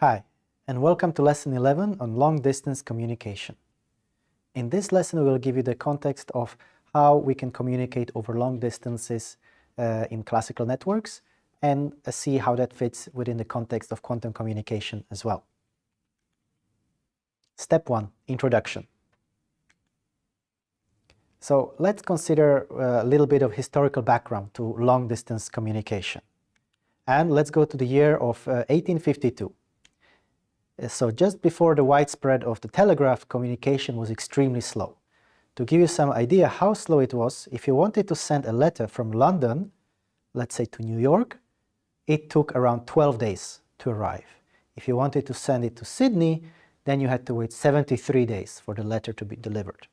Hi, and welcome to Lesson 11 on long-distance communication. In this lesson, we will give you the context of how we can communicate over long distances uh, in classical networks and uh, see how that fits within the context of quantum communication as well. Step 1. Introduction. So let's consider uh, a little bit of historical background to long-distance communication. And let's go to the year of 1852. Uh, uh, so just before the widespread of the telegraph, communication was extremely slow. To give you some idea how slow it was, if you wanted to send a letter from London, let's say to New York, it took around 12 days to arrive. If you wanted to send it to Sydney, then you had to wait 73 days for the letter to be delivered.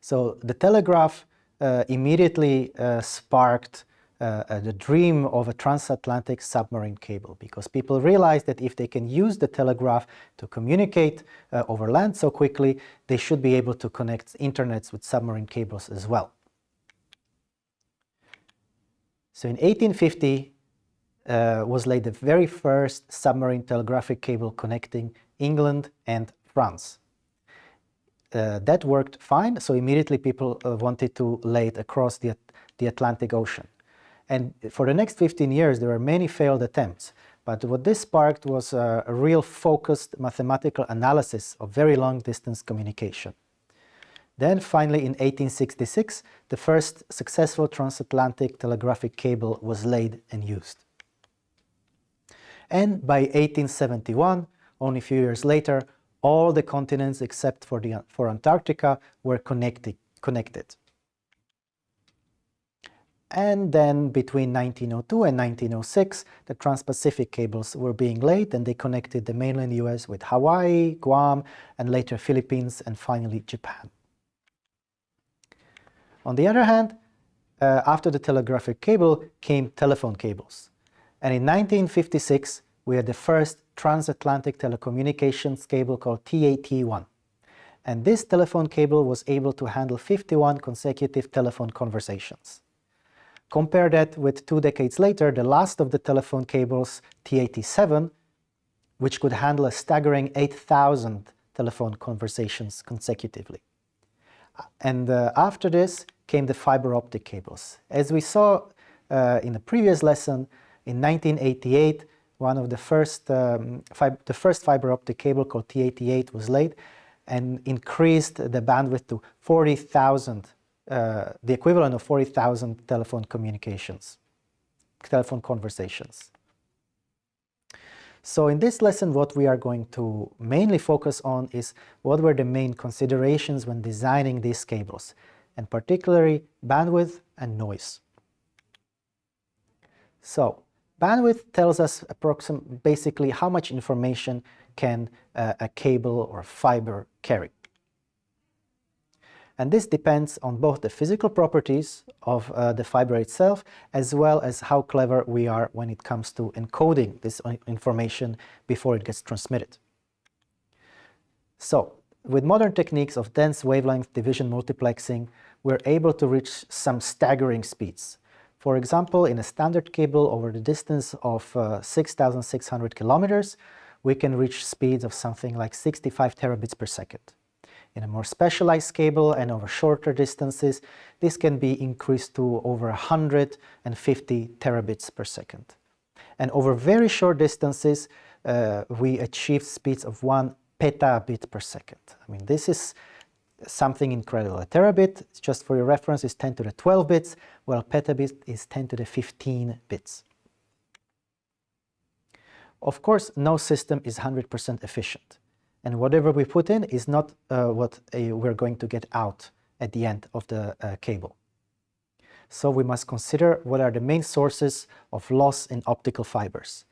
So the telegraph uh, immediately uh, sparked uh, uh, the dream of a transatlantic submarine cable because people realized that if they can use the telegraph to communicate uh, over land so quickly, they should be able to connect internets with submarine cables as well. So in 1850 uh, was laid the very first submarine telegraphic cable connecting England and France. Uh, that worked fine, so immediately people uh, wanted to lay it across the, the Atlantic Ocean. And for the next 15 years, there were many failed attempts. But what this sparked was a, real focused mathematical analysis of very long distance communication. Then finally in 1866, the first successful transatlantic telegraphic cable was laid and used. And by 1871, only a few years later, all the continents except for, the, for Antarctica were connected. connected. And then between 1902 and 1906, the Trans-Pacific cables were being laid and they connected the mainland US with Hawaii, Guam, and later Philippines, and finally Japan. On the other hand, uh, after the telegraphic cable came telephone cables. And in 1956, we had the first transatlantic telecommunications cable called TAT-1. And this telephone cable was able to handle 51 consecutive telephone conversations. Compare that with two decades later, the last of the telephone cables, TAT-7, which could handle a staggering 8,000 telephone conversations consecutively. And uh, after this came the fiber optic cables. As we saw uh, in the previous lesson, in 1988, one of the first, um, the first fiber optic cable called TAT-8 was laid and increased the bandwidth to 40,000 uh, the equivalent of 40,000 telephone communications, telephone conversations. So in this lesson, what we are going to mainly focus on is what were the main considerations when designing these cables, and particularly bandwidth and noise. So bandwidth tells us approximately basically how much information can uh, a cable or fiber carry. And this depends on both the physical properties of uh, the fiber itself, as well as how clever we are when it comes to encoding this information before it gets transmitted. So, with modern techniques of dense wavelength division multiplexing, we're able to reach some staggering speeds. For example, in a standard cable over the distance of uh, 6,600 kilometers, we can reach speeds of something like 65 terabits per second. In a more specialized cable and over shorter distances, this can be increased to over 150 terabits per second. And over very short distances, uh, we achieve speeds of 1 petabit per second. I mean, this is something incredible. A terabit, just for your reference, is 10 to the 12 bits, while petabit is 10 to the 15 bits. Of course, no system is 100% efficient and whatever we put in is not uh, what uh, we're going to get out at the end of the uh, cable. So we must consider what are the main sources of loss in optical fibers.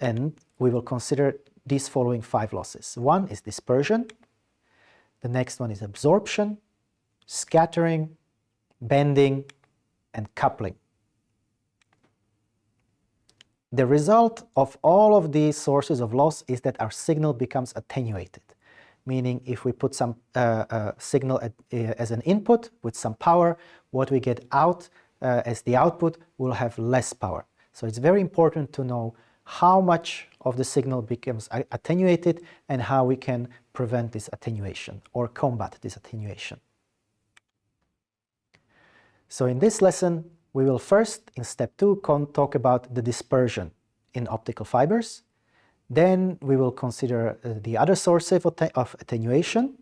And we will consider these following five losses. One is dispersion, the next one is absorption, scattering, bending, and coupling. The result of all of these sources of loss is that our signal becomes attenuated, meaning if we put some uh, uh, signal at, uh, as an input with some power, what we get out uh, as the output will have less power. So it's very important to know how much of the signal becomes attenuated and how we can prevent this attenuation or combat this attenuation. So in this lesson, we will first, in step two, talk about the dispersion in optical fibers. Then we will consider uh, the other sources of, attenuation.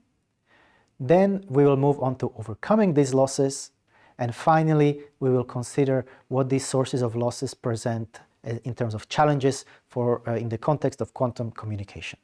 Then we will move on to overcoming these losses. And finally, we will consider what these sources of losses present uh, in terms of challenges for, uh, in the context of quantum communication.